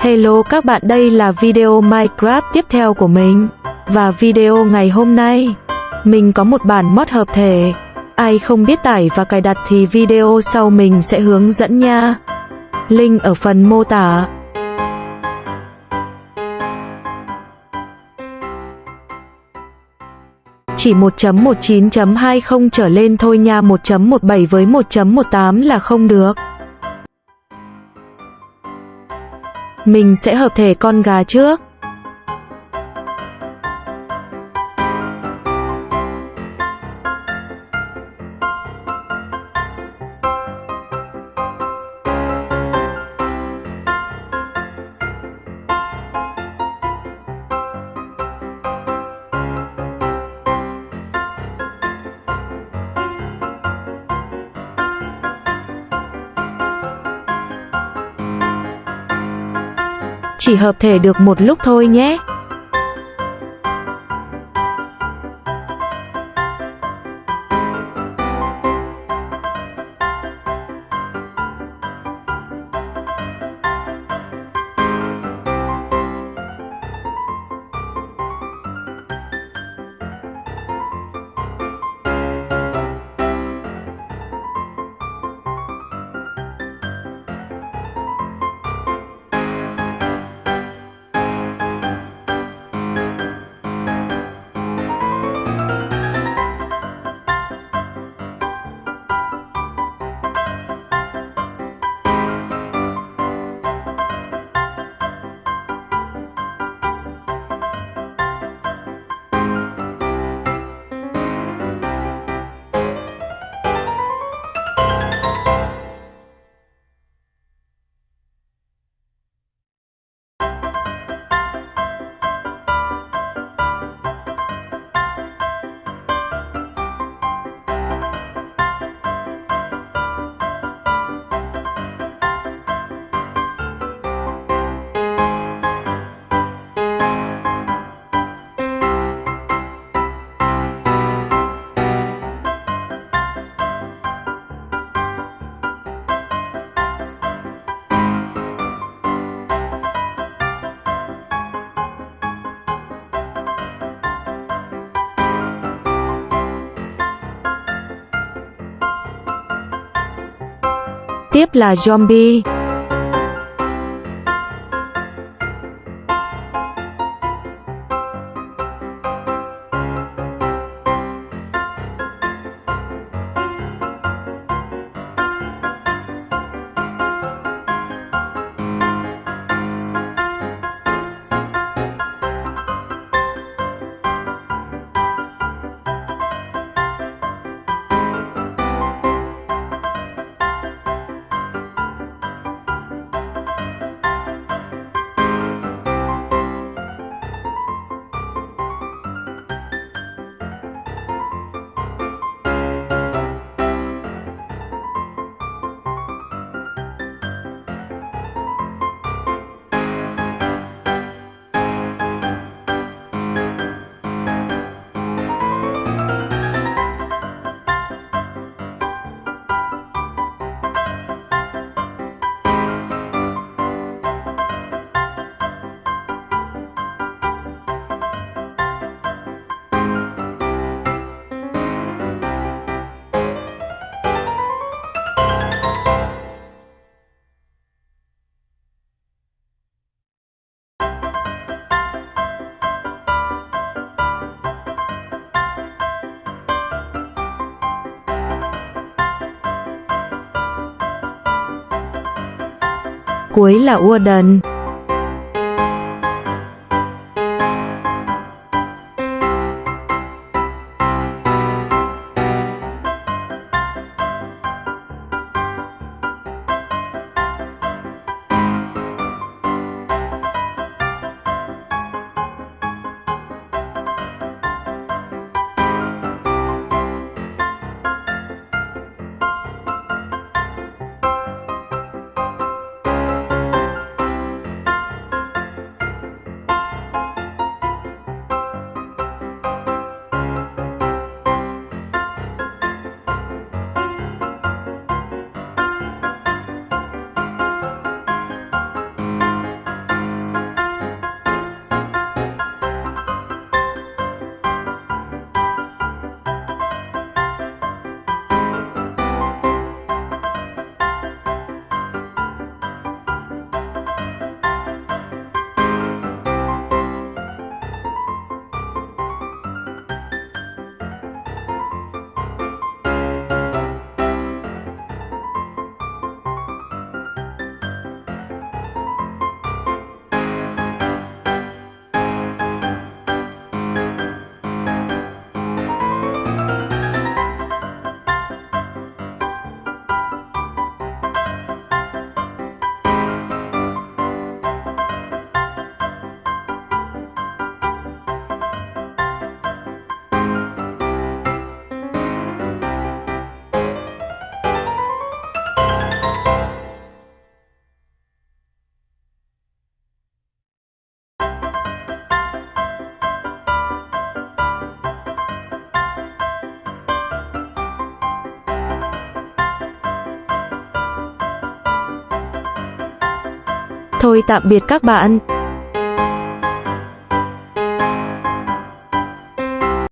Hello các bạn đây là video Minecraft tiếp theo của mình. Và video ngày hôm nay, mình có một bản mod hợp thể. Ai không biết tải và cài đặt thì video sau mình sẽ hướng dẫn nha. Link ở phần mô tả. Chỉ 1.19.20 trở lên thôi nha 1.17 với 1.18 là không được. Mình sẽ hợp thể con gà trước. Chỉ hợp thể được một lúc thôi nhé. Tiếp là zombie. Cuối là Warden. Thôi tạm biệt các bạn.